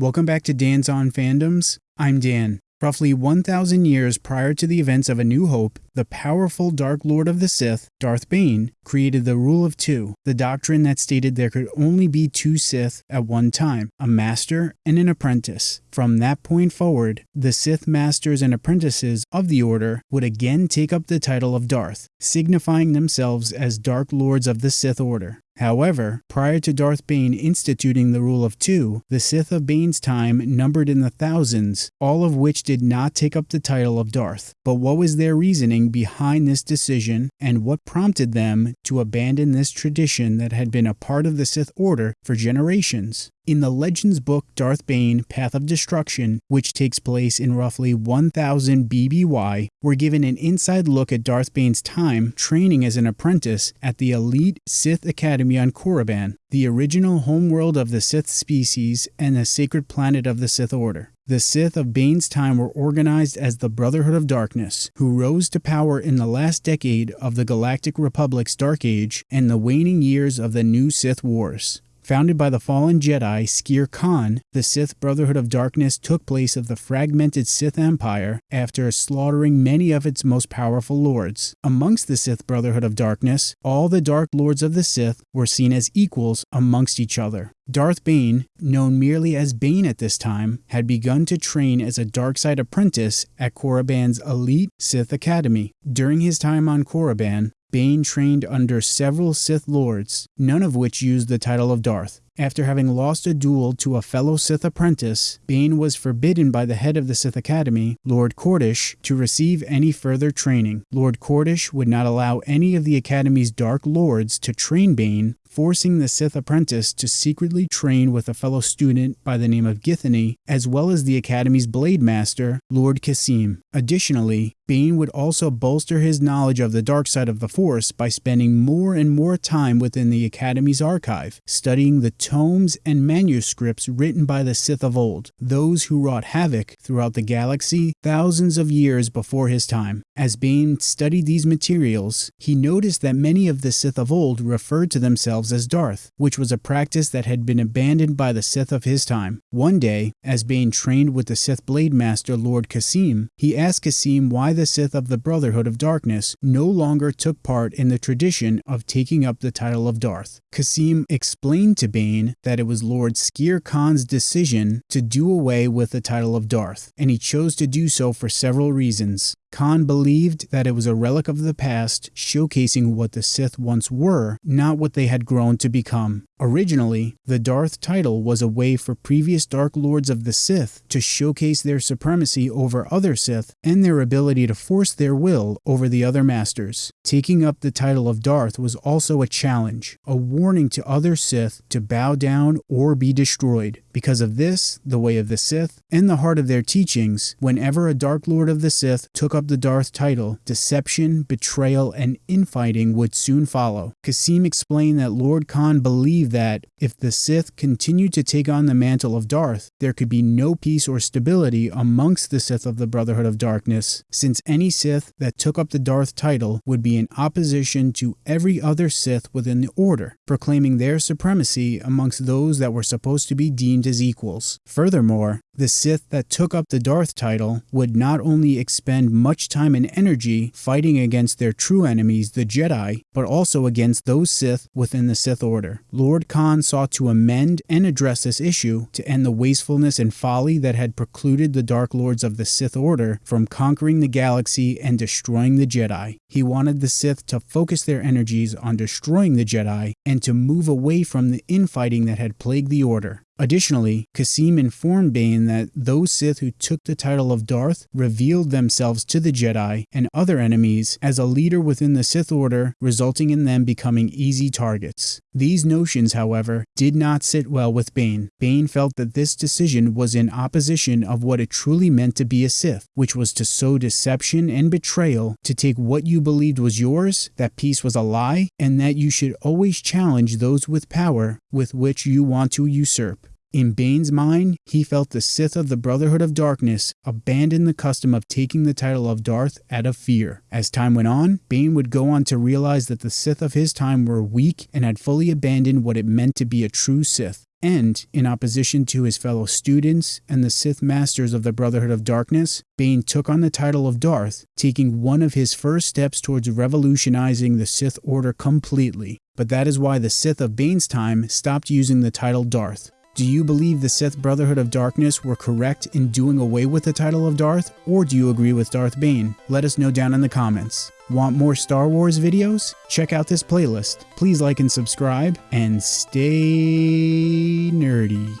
Welcome back to Dan's On Fandoms. I'm Dan. Roughly 1,000 years prior to the events of A New Hope, the powerful Dark Lord of the Sith, Darth Bane, created the Rule of Two, the doctrine that stated there could only be two Sith at one time, a master and an apprentice. From that point forward, the Sith masters and apprentices of the Order would again take up the title of Darth, signifying themselves as Dark Lords of the Sith Order. However, prior to Darth Bane instituting the rule of two, the Sith of Bane's time numbered in the thousands, all of which did not take up the title of Darth. But what was their reasoning behind this decision, and what prompted them to abandon this tradition that had been a part of the Sith Order for generations? In the Legends book Darth Bane Path of Destruction, which takes place in roughly 1000 BBY, we're given an inside look at Darth Bane's time training as an apprentice at the elite Sith Academy on Korriban, the original homeworld of the Sith species and the sacred planet of the Sith Order. The Sith of Bane's time were organized as the Brotherhood of Darkness, who rose to power in the last decade of the Galactic Republic's Dark Age and the waning years of the New Sith Wars. Founded by the fallen Jedi Skere Kaan, the Sith Brotherhood of Darkness took place of the fragmented Sith Empire after slaughtering many of its most powerful lords. Amongst the Sith Brotherhood of Darkness, all the Dark Lords of the Sith were seen as equals amongst each other. Darth Bane, known merely as Bane at this time, had begun to train as a dark-side apprentice at Korriban's elite Sith Academy. During his time on Korriban, Bane trained under several Sith Lords, none of which used the title of Darth. After having lost a duel to a fellow Sith apprentice, Bane was forbidden by the head of the Sith Academy, Lord Qordis, to receive any further training. Lord Qordis would not allow any of the Academy's Dark Lords to train Bane, forcing the Sith apprentice to secretly train with a fellow student by the name of Githany, as well as the Academy's Blade Master, Lord Kasim. Additionally, Bane would also bolster his knowledge of the dark side of the Force by spending more and more time within the Academy's archive, studying the tomes and manuscripts written by the Sith of old, those who wrought havoc throughout the galaxy thousands of years before his time. As Bane studied these materials, he noticed that many of the Sith of old referred to themselves as Darth, which was a practice that had been abandoned by the Sith of his time. One day, as Bane trained with the Sith Blade Master Lord Kasim, he asked Kasim why the Sith of the Brotherhood of Darkness no longer took part in the tradition of taking up the title of Darth. Kasim explained to Bane that it was Lord Skere Kaan's decision to do away with the title of Darth, and he chose to do so for several reasons. Kaan believed that it was a relic of the past, showcasing what the Sith once were, not what they had grown to become. Originally, the Darth title was a way for previous Dark Lords of the Sith to showcase their supremacy over other Sith and their ability to force their will over the other masters. Taking up the title of Darth was also a challenge, a warning to other Sith to bow down or be destroyed. Because of this, the way of the Sith, and the heart of their teachings, whenever a Dark Lord of the Sith took up the Darth title, deception, betrayal, and infighting would soon follow. Kasim explained that Lord Kaan believed that if the Sith continued to take on the mantle of Darth, there could be no peace or stability amongst the Sith of the Brotherhood of Darkness, since any Sith that took up the Darth title would be in opposition to every other Sith within the Order, proclaiming their supremacy amongst those that were supposed to be deemed as equals. Furthermore, the Sith that took up the Darth title would not only expend much time and energy fighting against their true enemies, the Jedi, but also against those Sith within the Sith Order. Lord Kaan sought to amend and address this issue to end the wastefulness and folly that had precluded the Dark Lords of the Sith Order from conquering the galaxy and destroying the Jedi. He wanted the Sith to focus their energies on destroying the Jedi and to move away from the infighting that had plagued the Order. Additionally, Kasim informed Bane that those Sith who took the title of Darth revealed themselves to the Jedi and other enemies as a leader within the Sith Order, resulting in them becoming easy targets. These notions, however, did not sit well with Bane. Bane felt that this decision was in opposition of what it truly meant to be a Sith, which was to sow deception and betrayal, to take what you believed was yours, that peace was a lie, and that you should always challenge those with power with which you want to usurp. In Bane's mind, he felt the Sith of the Brotherhood of Darkness abandon the custom of taking the title of Darth out of fear. As time went on, Bane would go on to realize that the Sith of his time were weak and had fully abandoned what it meant to be a true Sith. And, in opposition to his fellow students and the Sith Masters of the Brotherhood of Darkness, Bane took on the title of Darth, taking one of his first steps towards revolutionizing the Sith Order completely. But that is why the Sith of Bane's time stopped using the title Darth. Do you believe the Sith Brotherhood of Darkness were correct in doing away with the title of Darth, or do you agree with Darth Bane? Let us know down in the comments. Want more Star Wars videos? Check out this playlist. Please like and subscribe, and stay nerdy.